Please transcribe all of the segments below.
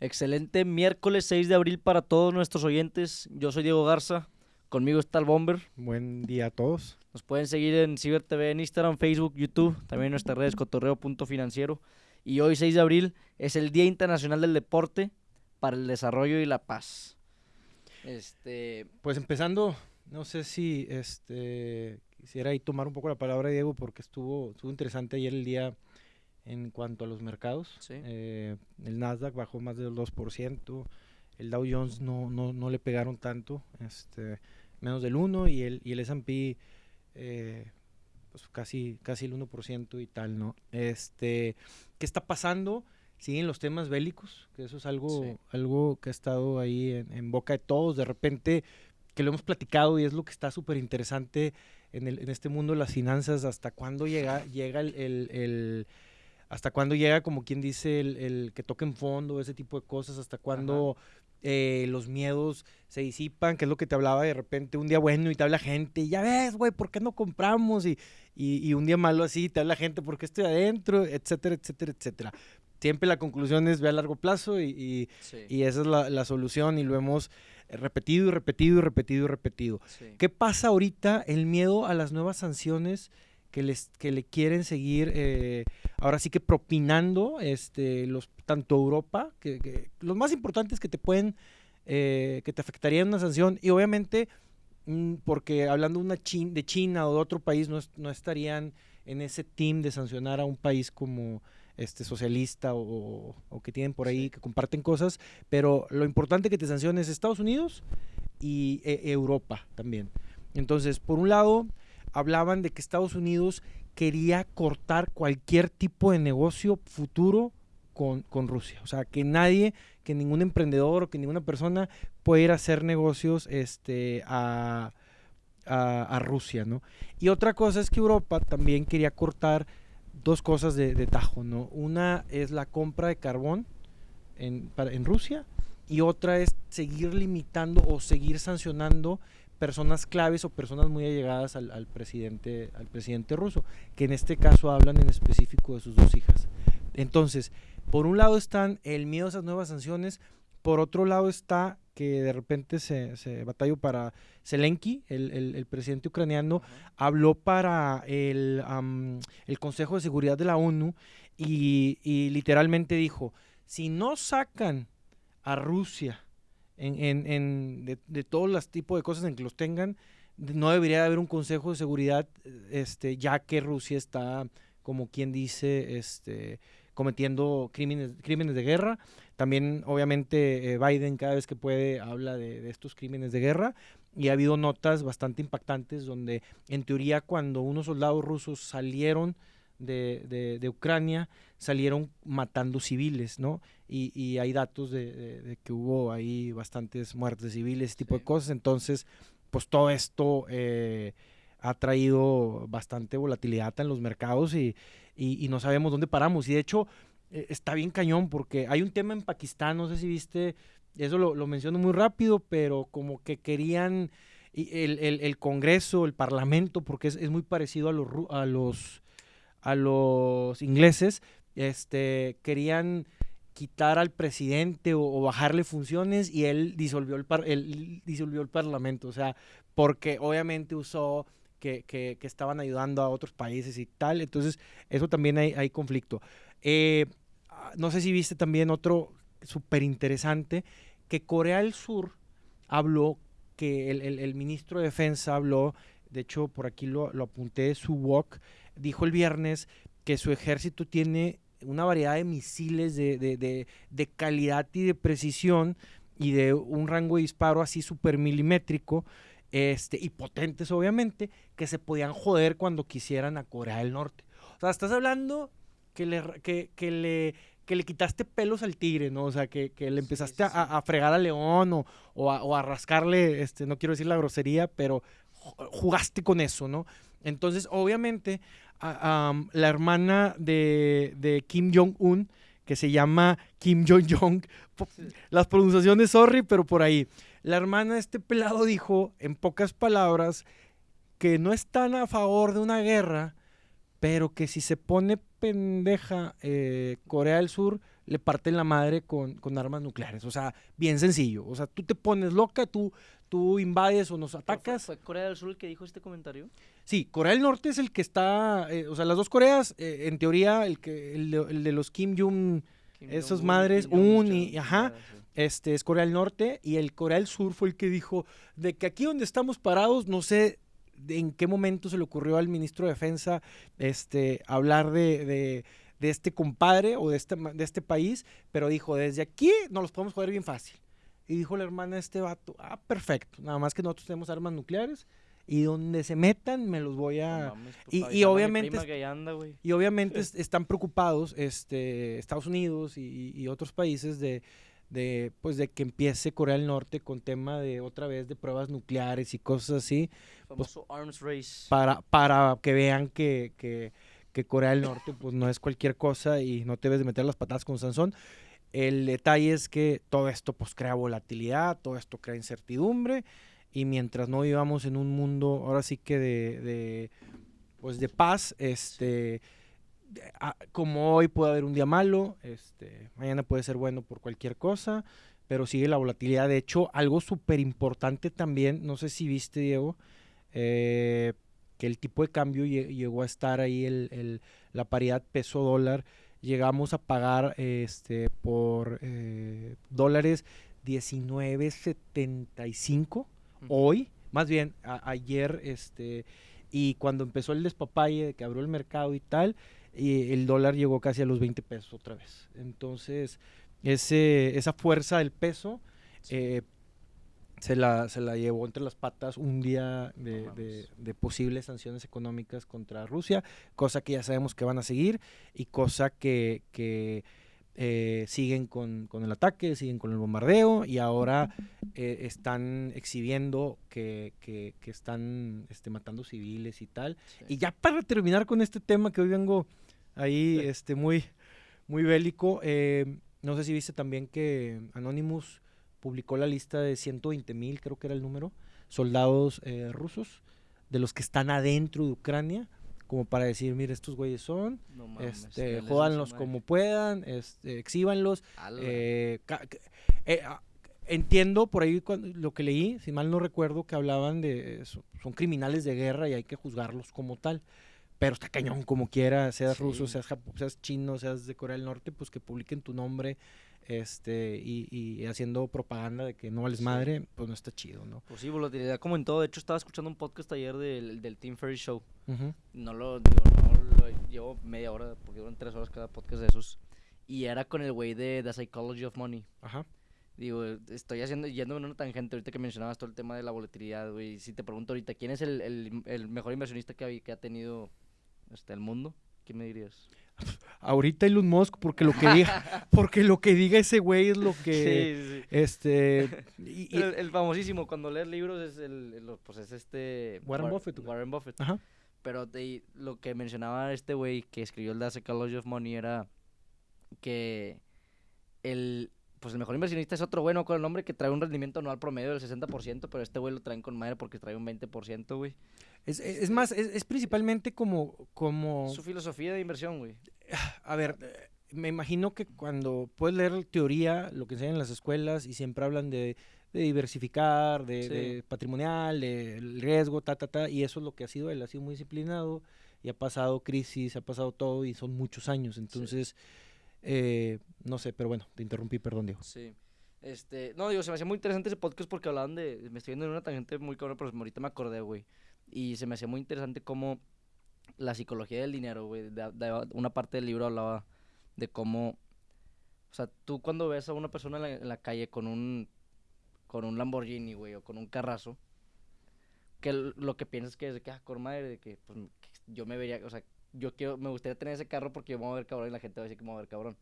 Excelente miércoles 6 de abril para todos nuestros oyentes. Yo soy Diego Garza. Conmigo está el Bomber. Buen día a todos. Nos pueden seguir en Ciber TV, en Instagram, Facebook, YouTube, también en nuestras redes cotorreo.financiero. Y hoy 6 de abril es el Día Internacional del Deporte para el Desarrollo y la Paz. Este... Pues empezando, no sé si este, quisiera ahí tomar un poco la palabra, Diego, porque estuvo, estuvo interesante ayer el día en cuanto a los mercados. Eh, el Nasdaq bajó más del 2%, el Dow Jones no, no, no le pegaron tanto, este, menos del 1% y el, y el S&P eh, pues casi, casi el 1% y tal, ¿no? Este, ¿Qué está pasando? Siguen los temas bélicos, que eso es algo, algo que ha estado ahí en, boca de todos, de repente que lo hemos platicado y es lo que está súper interesante en, en, este mundo de las finanzas, hasta cuándo llega, llega el hasta cuándo llega, como quien dice, el, que toque en fondo, ese tipo de cosas, hasta cuándo eh, los miedos se disipan, que es lo que te hablaba de repente, un día bueno y te habla gente, y ya ves, güey, ¿por qué no compramos? Y, y, un día malo así, te habla gente, ¿por qué estoy adentro? Etcétera, etcétera, etcétera. Siempre la conclusión es ve a largo plazo y, y, esa es la, la, solución y lo hemos repetido y repetido y repetido y repetido. ¿Qué pasa ahorita? El miedo a las nuevas sanciones que, les, que le quieren seguir, eh, ahora sí que propinando este, los, tanto Europa, que, los más importantes que te pueden, eh, que te afectarían una sanción, y obviamente, mm, porque hablando una de China o de otro país, no, no, estarían en ese team de sancionar a un país como este socialista o, o que tienen por ahí, que comparten cosas, pero lo importante que te sanciones es Estados Unidos y e, Europa también. Entonces, por un lado, hablaban de que Estados Unidos quería cortar cualquier tipo de negocio futuro con, Rusia. O sea, que nadie, que ningún emprendedor o que ninguna persona pueda ir a hacer negocios este, a, Rusia, ¿no? Y otra cosa es que Europa también quería cortar dos cosas de, tajo, ¿no? Una es la compra de carbón en, Rusia y otra es seguir limitando o seguir sancionando personas claves o personas muy allegadas al, presidente, al presidente ruso, que en este caso hablan en específico de sus dos hijas. Entonces, por un lado están el miedo a esas nuevas sanciones, por otro lado está que de repente se, se batalló para Zelensky, el, presidente ucraniano, habló para el, el, Consejo de Seguridad de la ONU y, y literalmente dijo, si no sacan a Rusia en, en, de, de, todos los tipos de cosas en que los tengan, no debería haber un consejo de seguridad, este, ya que Rusia está, como quien dice, este, cometiendo crímenes, crímenes de guerra. También, obviamente, eh, Biden cada vez que puede habla de, de, estos crímenes de guerra y ha habido notas bastante impactantes donde, en teoría, cuando unos soldados rusos salieron de, de, Ucrania salieron matando civiles, ¿no? Y, y hay datos de, que hubo ahí bastantes muertes civiles, ese tipo de cosas. Entonces, pues todo esto eh, ha traído bastante volatilidad en los mercados y, y, no sabemos dónde paramos. Y de hecho, eh, está bien cañón porque hay un tema en Pakistán, no sé si viste, eso lo, lo menciono muy rápido, pero como que querían... El, el, el Congreso, el Parlamento, porque es, es muy parecido a los, a los a los ingleses, este, querían quitar al presidente o, bajarle funciones y él disolvió el, par, él disolvió el parlamento, o sea, porque obviamente usó que, que, estaban ayudando a otros países y tal, entonces eso también hay, hay conflicto. Eh, no sé si viste también otro súper interesante, que Corea del Sur habló, que el, el, ministro de Defensa habló, de hecho por aquí lo, lo apunté, su walk, dijo el viernes que su ejército tiene una variedad de misiles de, de, de, calidad y de precisión y de un rango de disparo así súper milimétrico este, y potentes obviamente, que se podían joder cuando quisieran a Corea del Norte. O sea, estás hablando que le, que, que le, que le quitaste pelos al tigre, ¿no? O sea, que, que le empezaste A, a, fregar al león o, o, a, o, a, rascarle, este, no quiero decir la grosería, pero jugaste con eso, ¿no? Entonces, obviamente, la hermana de, Kim Jong-un, que se llama Kim Jong-jong. Las pronunciaciones, sorry, pero por ahí. La hermana de este pelado dijo, en pocas palabras, que no están a favor de una guerra, pero que si se pone pendeja eh, Corea del Sur, le parten la madre con, con, armas nucleares. O sea, bien sencillo. O sea, tú te pones loca, tú, tú invades o nos atacas. ¿Fue, Corea del Sur el que dijo este comentario? Sí, Corea del Norte es el que está, eh, o sea, las dos Coreas, eh, en teoría, el, que, el, de, los Kim Jong, esos madres, Un y, ajá, este es Corea del Norte y el Corea del Sur fue el que dijo de que aquí donde estamos parados, no sé en qué momento se le ocurrió al ministro de Defensa este, hablar de, este compadre o de este, de este país, pero dijo, desde aquí nos los podemos joder bien fácil. Y dijo la hermana de este vato, ah, perfecto, nada más que nosotros tenemos armas nucleares y donde se metan me los voy a... y, obviamente... y obviamente están preocupados este, Estados Unidos y otros países de de pues de que empiece Corea del Norte con tema de otra vez de pruebas nucleares y cosas así pues, arms race. para para que vean que, que, que, Corea del Norte pues no es cualquier cosa y no te debes de meter las patadas con Sansón. El detalle es que todo esto pues crea volatilidad todo esto crea incertidumbre y mientras no vivamos en un mundo ahora sí que de, pues de paz este como hoy puede haber un día malo, este, mañana puede ser bueno por cualquier cosa, pero sigue la volatilidad. De hecho, algo súper importante también, no sé si viste, Diego, eh, que el tipo de cambio llegó a estar ahí, el, la paridad peso-dólar, llegamos a pagar este, por eh, dólares 19.75 hoy, más bien ayer, este, y cuando empezó el despapalle, que abrió el mercado y tal, y el dólar llegó casi a los 20 pesos otra vez. Entonces, ese, esa fuerza del peso eh, se, la, se la llevó entre las patas un día de, de, posibles sanciones económicas contra Rusia, cosa que ya sabemos que van a seguir y cosa que, que eh, siguen con, con, el ataque, siguen con el bombardeo y ahora eh, están exhibiendo que, que, que están este, matando civiles y tal. Y ya para terminar con este tema que hoy vengo ahí este, muy, muy bélico. Eh, no sé si viste también que Anonymous publicó la lista de 120 mil, creo que era el número, soldados eh, rusos, de los que están adentro de Ucrania, como para decir, mire, estos güeyes son, este, jódanlos como puedan, este, exhíbanlos. Eh, entiendo por ahí lo que leí, si mal no recuerdo, que hablaban de, son criminales de guerra y hay que juzgarlos como tal pero está cañón como quiera, seas ruso, seas, seas chino, seas de Corea del Norte, pues que publiquen tu nombre este y, haciendo propaganda de que no vales madre, pues no está chido, ¿no? Pues sí, volatilidad como en todo. De hecho, estaba escuchando un podcast ayer del, del Team Ferry Show. No lo digo, no lo llevo media hora, porque duran tres horas cada podcast de esos. Y era con el güey de The Psychology of Money. Ajá. Digo, estoy haciendo, yendo en una tangente ahorita que mencionabas todo el tema de la volatilidad, güey. Si te pregunto ahorita, ¿quién es el, el, el mejor inversionista que ha, que ha tenido este, el mundo, ¿qué me dirías? Ahorita Elon Musk, porque lo que diga, porque lo que diga ese güey es lo que, este, el, famosísimo cuando lees libros es el, pues es este Warren Buffett, Warren Buffett. Ajá. Pero lo que mencionaba este güey que escribió el The Psychology of Money era que el pues el mejor inversionista es otro bueno con el nombre que trae un rendimiento anual promedio del 60%, pero este güey lo traen con madre porque trae un 20%, güey. Es, es, más, es, principalmente como, como... Su filosofía de inversión, güey. A ver, me imagino que cuando puedes leer teoría, lo que enseñan en las escuelas, y siempre hablan de, diversificar, de, patrimonial, de riesgo, ta, ta, ta, y eso es lo que ha sido él, ha sido muy disciplinado, y ha pasado crisis, ha pasado todo, y son muchos años, entonces... Eh, no sé, pero bueno, te interrumpí, perdón, Diego. Sí. Este, no, digo, se me hacía muy interesante ese podcast porque hablaban de. Me estoy viendo en una tangente muy cabrón, pero ahorita me acordé, güey. Y se me hacía muy interesante cómo la psicología del dinero, güey. una parte del libro hablaba de cómo. O sea, tú cuando ves a una persona en la, calle con un. con un Lamborghini, güey, o con un carrazo, que lo que piensas que es de que, ah, con madre, de que, pues, yo me vería, o sea, yo quiero, me gustaría tener ese carro porque yo me voy a ver cabrón y la gente va a decir que me voy a ver cabrón.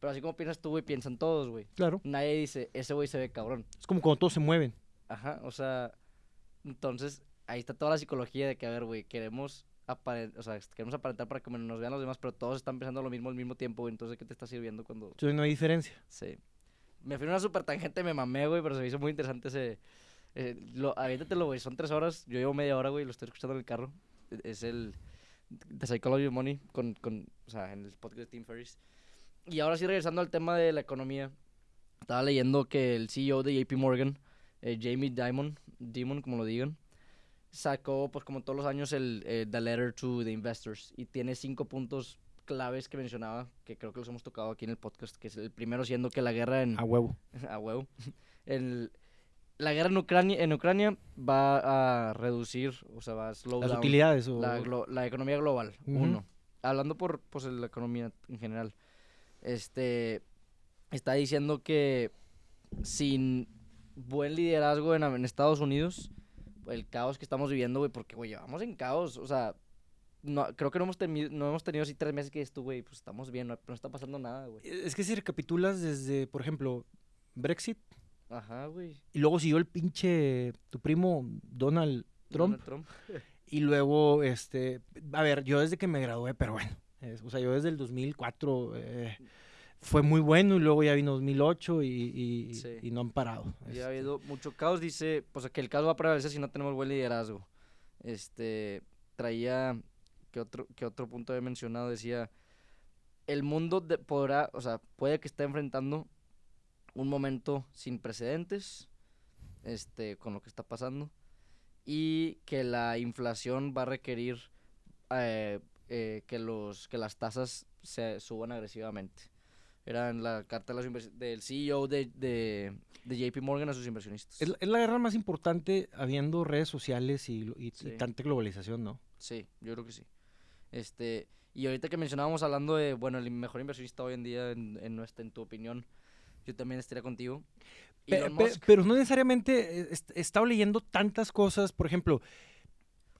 Pero así como piensas tú, güey, piensan todos, güey. Claro. Nadie dice, ese güey se ve cabrón. Es como cuando todos se mueven. Ajá, o sea, entonces ahí está toda la psicología de que, a ver, güey, queremos aparentar, o sea, queremos aparentar para que nos vean los demás, pero todos están pensando lo mismo al mismo tiempo. Entonces, ¿qué te está sirviendo cuando...? Entonces no hay diferencia. Sí. Me fui a una super tangente, me mamé, güey, pero se me hizo muy interesante ese... Eh, lo, aviéntatelo, güey, son tres horas, yo llevo media hora, güey, lo estoy escuchando en el carro. Es el The Psychology of Money, con, con, o sea, en el podcast de Tim Ferriss. Y ahora sí, regresando al tema de la economía, estaba leyendo que el CEO de JP Morgan, eh, Jamie Dimon, Dimon, como lo digan, sacó, pues como todos los años, el eh, The Letter to the Investors y tiene cinco puntos claves que mencionaba, que creo que los hemos tocado aquí en el podcast, que es el primero siendo que la guerra en... A huevo. a huevo. El, la guerra en Ucrania, en Ucrania va a reducir, o sea, va a slow Las utilidades o... la, la, economía global, uno. Hablando por pues, la economía en general. Este, está diciendo que sin buen liderazgo en, en Estados Unidos, el caos que estamos viviendo, güey, porque, güey, llevamos en caos, o sea, no, creo que no hemos, tenido, no hemos tenido así tres meses que esto, güey, pues estamos bien, no, no está pasando nada, güey. Es que si recapitulas desde, por ejemplo, Brexit. Ajá, güey. Y luego siguió el pinche, tu primo Donald Trump. Donald Trump. y luego, este, a ver, yo desde que me gradué, pero bueno, o sea, yo desde el 2004 eh, fue muy bueno y luego ya vino 2008 y, y, no han parado. Ya ha habido mucho caos, dice, pues que el caos va a prevalecer si no tenemos buen liderazgo. Este, traía, que otro, que otro punto he mencionado, decía, el mundo podrá, o sea, puede que esté enfrentando un momento sin precedentes, este, con lo que está pasando, y que la inflación va a requerir eh, eh, que, los, que las tasas se suban agresivamente. Era en la carta del CEO de, de, JP Morgan a sus inversionistas. Es, la guerra más importante habiendo redes sociales y, y, tanta globalización, ¿no? Sí, yo creo que sí. Este, y ahorita que mencionábamos hablando de, bueno, el mejor inversionista hoy en día, en, en, nuestra, en tu opinión, yo también estaría contigo. Pero, pero, no necesariamente he, estado leyendo tantas cosas, por ejemplo,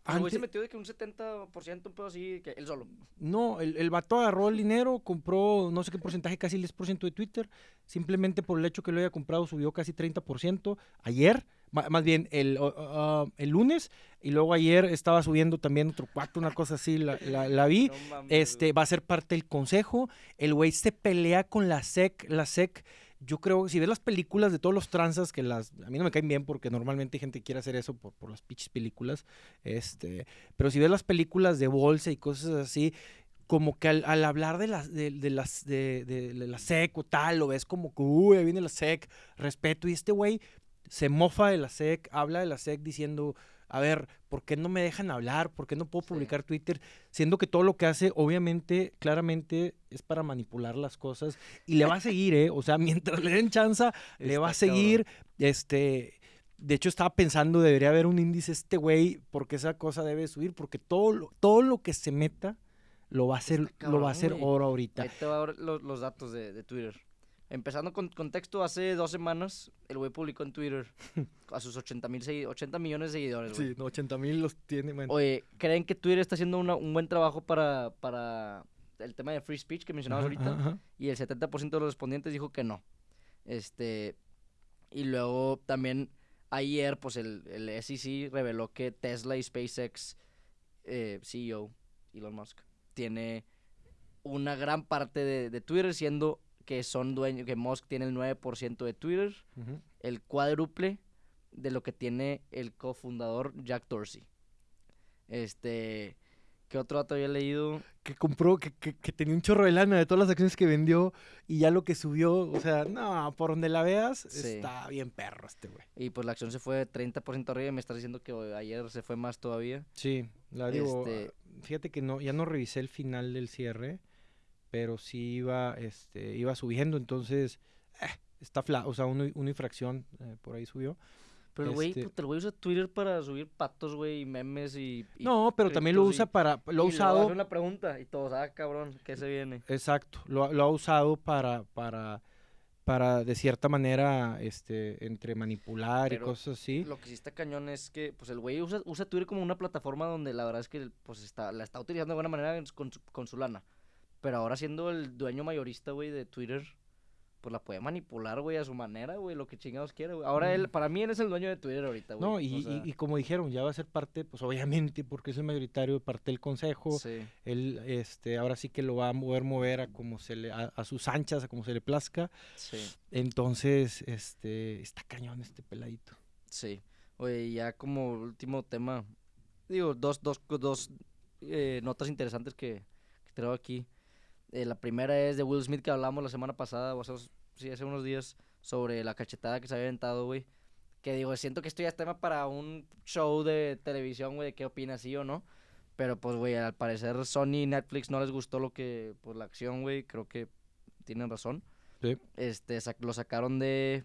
antes... se metió de que un 70%, un pedo así, que él solo. No, el, el vato agarró el dinero, compró no sé qué porcentaje, casi el 10% de Twitter. Simplemente por el hecho que lo haya comprado subió casi 30%. Ayer, más bien el, el lunes, y luego ayer estaba subiendo también otro cuatro, una cosa así, la, la, vi. este Va a ser parte del consejo. El güey se pelea con la SEC. La SEC yo creo, si ves las películas de todos los tranzas, que las, a mí no me caen bien porque normalmente hay gente que quiere hacer eso por, por las pinches películas, este, pero si ves las películas de bolsa y cosas así, como que al, hablar de las de, las de, de, la SEC o tal, lo ves como que, uy, ahí viene la SEC, respeto, y este güey se mofa de la SEC, habla de la SEC diciendo, a ver, ¿por qué no me dejan hablar? ¿Por qué no puedo publicar Twitter? Siendo que todo lo que hace, obviamente, claramente es para manipular las cosas y le va a seguir, ¿eh? O sea, mientras le den chance, le va a seguir. Este. De hecho, estaba pensando, debería haber un índice este güey, porque esa cosa debe subir, porque todo lo, todo lo que se meta lo va a hacer, lo va a hacer oro ahorita. Ahí te va los, los datos de, de Twitter. Empezando con contexto, hace dos semanas el güey publicó en Twitter a sus 80, mil 80 millones de seguidores. Sí, no, 80 mil los tiene. Oye, ¿creen que Twitter está haciendo un buen trabajo para, para el tema de free speech que mencionabas ahorita? Y el 70% de los respondientes dijo que no. Este, y luego también ayer, pues el, el SEC reveló que Tesla y SpaceX eh, CEO, Elon Musk, tiene una gran parte de, de Twitter siendo que son dueños, que Musk tiene el 9% de Twitter, el cuádruple de lo que tiene el cofundador Jack Dorsey. Este, ¿qué otro dato había leído? Que compró, que, que, tenía un chorro de lana de todas las acciones que vendió y ya lo que subió, o sea, no, por donde la veas, está bien perro este güey. Y pues la acción se fue 30% arriba y me estás diciendo que ayer se fue más todavía. Sí, la digo, este fíjate que no, ya no revisé el final del cierre pero sí iba, este, iba subiendo, entonces eh, está fla, o sea, una, infracción eh, por ahí subió. Pero el güey, este el güey usa Twitter para subir patos, güey, y memes y, No, pero también lo usa para, lo ha usado... una pregunta y todos, ah, cabrón, ¿qué se viene? Exacto, lo, lo ha usado para, para, para de cierta manera, este, entre manipular y cosas así. Lo que sí está cañón es que, pues el güey usa, usa Twitter como una plataforma donde la verdad es que, pues está, la está utilizando de buena manera con con su lana. Pero ahora siendo el dueño mayorista, güey, de Twitter, pues la puede manipular, güey, a su manera, güey, lo que chingados quiere, güey. Ahora él, para mí él es el dueño de Twitter ahorita, güey. No, y, como dijeron, ya va a ser parte, pues obviamente, porque es el mayoritario, parte del consejo. Sí. Él, este, ahora sí que lo va a mover, mover a como se le, a, sus anchas, a como se le plazca. Sí. Entonces, este, está cañón este peladito. Sí. Oye, ya como último tema, digo, dos, dos, dos eh, notas interesantes que, que traigo aquí. Eh, la primera es de Will Smith que hablamos la semana pasada, o sea, sí, hace unos días, sobre la cachetada que se había aventado, güey. Que digo, siento que esto ya es tema para un show de televisión, güey, de qué opinas, sí o no. Pero pues, güey, al parecer Sony y Netflix no les gustó lo que, pues la acción, güey, creo que tienen razón. Sí. Este, lo sacaron de,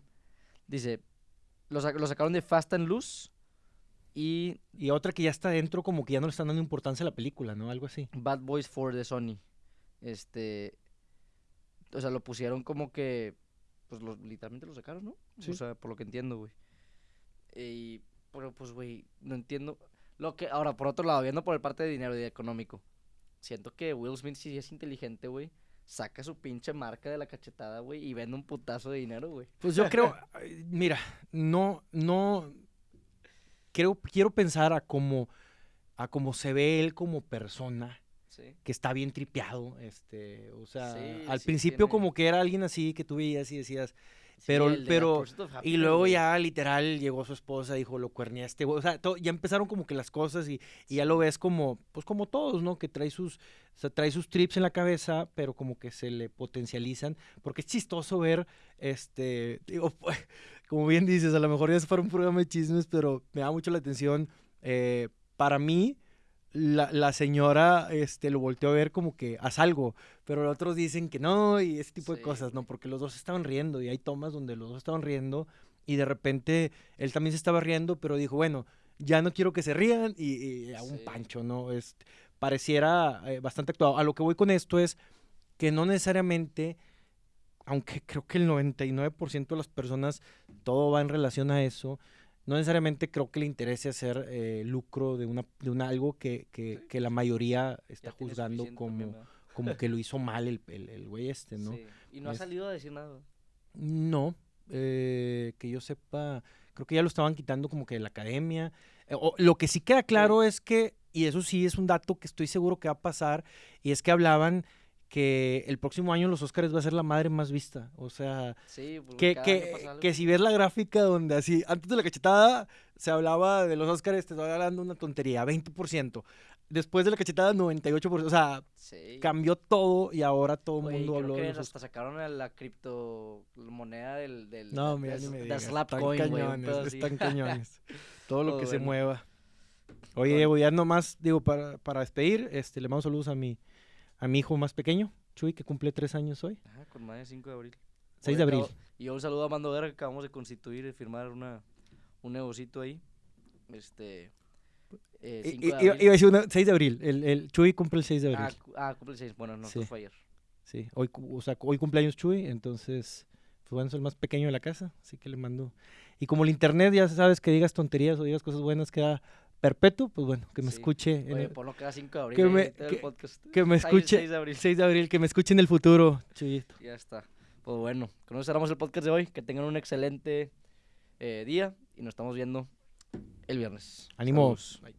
dice, lo, lo sacaron de Fast and Loose y... Y otra que ya está dentro, como que ya no le están dando importancia a la película, ¿no? Algo así. Bad Boys 4 de Sony. Este. O sea, lo pusieron como que. Pues literalmente lo sacaron, ¿no? O sea, por lo que entiendo, güey. Y. Pero pues, güey, no entiendo. Lo que. Ahora, por otro lado, viendo por el parte de dinero y de económico. Siento que Will Smith, si es inteligente, güey, saca su pinche marca de la cachetada, güey, y vende un putazo de dinero, güey. Pues yo creo, mira, no, no, creo, quiero pensar a cómo, a cómo se ve él como persona que está bien tripeado, este, o sea, al principio como que era alguien así que tú veías y decías, pero, pero, y luego ya literal llegó su esposa, dijo, lo cuernía este o sea, ya empezaron como que las cosas y, ya lo ves como, pues como todos, ¿no? Que trae sus, trae sus trips en la cabeza, pero como que se le potencializan, porque es chistoso ver, este, digo, como bien dices, a lo mejor ya es para un programa de chismes, pero me da mucho la atención, eh, para mí, la, señora este, lo volteó a ver como que haz algo, pero los otros dicen que no y ese tipo de cosas, ¿no? Porque los dos estaban riendo y hay tomas donde los dos estaban riendo y de repente él también se estaba riendo, pero dijo, bueno, ya no quiero que se rían y, a un pancho, ¿no? Es, pareciera eh, bastante actuado. A lo que voy con esto es que no necesariamente, aunque creo que el 99% de las personas todo va en relación a eso, no necesariamente creo que le interese hacer eh, lucro de una de una, algo que, que, la mayoría está juzgando como, como que lo hizo mal el, el, güey este, ¿no? Sí. Y no ha salido a decir nada. No, eh, que yo sepa, creo que ya lo estaban quitando como que de la academia. Eh, lo que sí queda claro es que, y eso sí es un dato que estoy seguro que va a pasar, y es que hablaban que el próximo año los Oscars va a ser la madre más vista. O sea, pues, que, que, si ves la gráfica donde así, antes de la cachetada se hablaba de los Oscars, te estoy hablando una tontería, 20%. Después de la cachetada, 98%. O sea, cambió todo y ahora todo el mundo habló de los hasta sacaron la criptomoneda del, del No, mira, ni me digas. Están cañones, están cañones. todo lo que se mueva. Oye, Diego, ya nomás, digo, para, para despedir, este, le mando saludos a mi a mi hijo más pequeño, Chuy, que cumple tres años hoy. Ajá, con más de 5 de abril. 6 de abril. Y un saludo a Mando Guerra que acabamos de constituir y firmar una, un negocito ahí. Este. Eh, iba a decir 6 de abril. El, el, Chuy cumple el 6 de abril. Ah, ah cumple el 6. Bueno, no, sí. fue ayer. Sí, hoy, o sea, hoy cumpleaños Chuy, entonces, pues bueno, es el más pequeño de la casa, así que le mando. Y como el internet ya sabes que digas tonterías o digas cosas buenas, queda perpetuo, pues bueno, que me escuche. Oye, por lo que da 5 de abril. Que me, que, me escuche. 6 de, abril. 6 de abril, que me escuche en el futuro, Chuyito. Ya está. Pues bueno, con eso cerramos el podcast de hoy. Que tengan un excelente eh, día y nos estamos viendo el viernes. Ánimos. Bye.